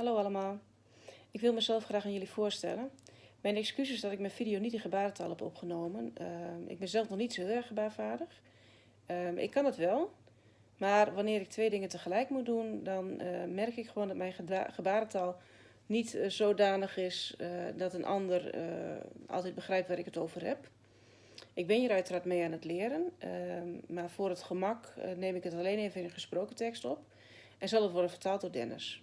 Hallo allemaal. Ik wil mezelf graag aan jullie voorstellen. Mijn excuus dat ik mijn video niet in gebarentaal heb opgenomen. Ehm, ik ben zelf nog niet zo heel erg gebaarvaardig. Ehm, ik kan het wel, maar wanneer ik twee dingen tegelijk moet doen, dan eh, merk ik gewoon dat mijn gebarentaal niet uh, zodanig is uh, dat een ander altijd begrijpt waar ik het over heb. Ik ben hier uiteraard mee aan het leren, ehm, maar voor het gemak neem ik het alleen even in een gesproken tekst op en zal het worden vertaald door Dennis.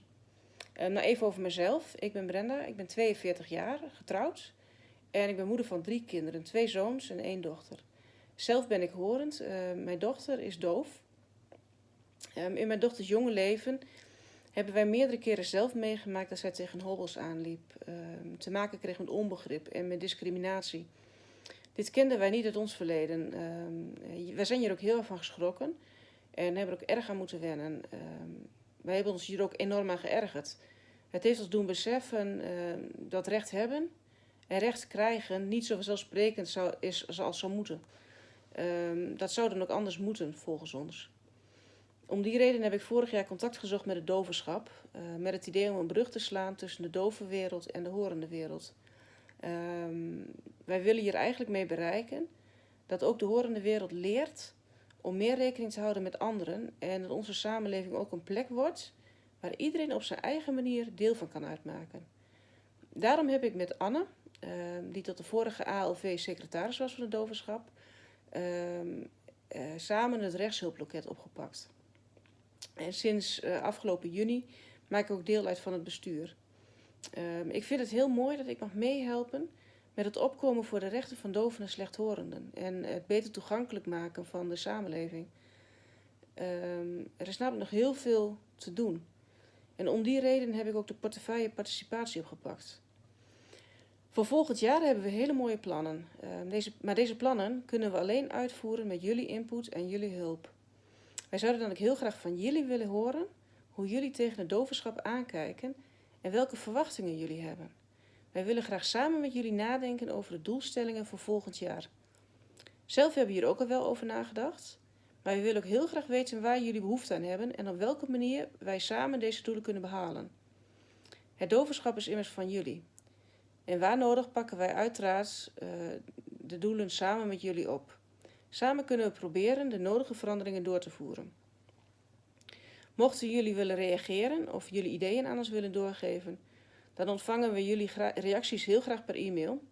Uh, nou, even over mezelf. Ik ben Brenda, ik ben 42 jaar, getrouwd. En ik ben moeder van drie kinderen, twee zoons en één dochter. Zelf ben ik horend. Uh, mijn dochter is doof. Um, in mijn dochters jonge leven hebben wij meerdere keren zelf meegemaakt dat zij tegen hobbels aanliep. Um, te maken kreeg met onbegrip en met discriminatie. Dit kenden wij niet uit ons verleden. Um, wij zijn hier ook heel erg van geschrokken en hebben er ook erg aan moeten wennen. Wij hebben ons hier ook enorm aan geërgerd. Het heeft ons doen beseffen uh, dat recht hebben en recht krijgen niet zo vanzelfsprekend zou, is zoals zou moeten. Uh, dat zou dan ook anders moeten, volgens ons. Om die reden heb ik vorig jaar contact gezocht met het dovenschap. Uh, met het idee om een brug te slaan tussen de dove wereld en de horende wereld. Ehm, wij willen hier eigenlijk mee bereiken dat ook de horende wereld leert om meer rekening te houden met anderen en dat onze samenleving ook een plek wordt waar iedereen op zijn eigen manier deel van kan uitmaken. Daarom heb ik met Anne, ehm, die tot de vorige ALV secretaris was van het dovenschap, ehm, eh, samen het rechtshulploket opgepakt. En sinds uh, afgelopen juni maak ik ook deel uit van het bestuur. Ehm, ik vind het heel mooi dat ik mag meehelpen met het opkomen voor de rechten van doven en slechthorenden en het beter toegankelijk maken van de samenleving. Um, er is namelijk nog heel veel te doen. En om die reden heb ik ook de portefeuille participatie opgepakt. Voor volgend jaar hebben we hele mooie plannen. Uh, deze, maar deze plannen kunnen we alleen uitvoeren met jullie input en jullie hulp. Wij zouden dan ook heel graag van jullie willen horen hoe jullie tegen het dovenschap aankijken en welke verwachtingen jullie hebben. Wij willen graag samen met jullie nadenken over de doelstellingen voor volgend jaar. Zelf hebben we hier ook al wel over nagedacht, maar we willen ook heel graag weten waar jullie behoefte aan hebben en op welke manier wij samen deze doelen kunnen behalen. Het doverschap is immers van jullie. En waar nodig pakken wij uiteraard uh, de doelen samen met jullie op. Samen kunnen we proberen de nodige veranderingen door te voeren. Mochten jullie willen reageren of jullie ideeën aan ons willen doorgeven, dan ontvangen we jullie reacties heel graag per e-mail.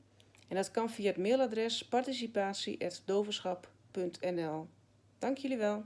En dat kan via het mailadres participatie.doverschap.nl. Dank jullie wel.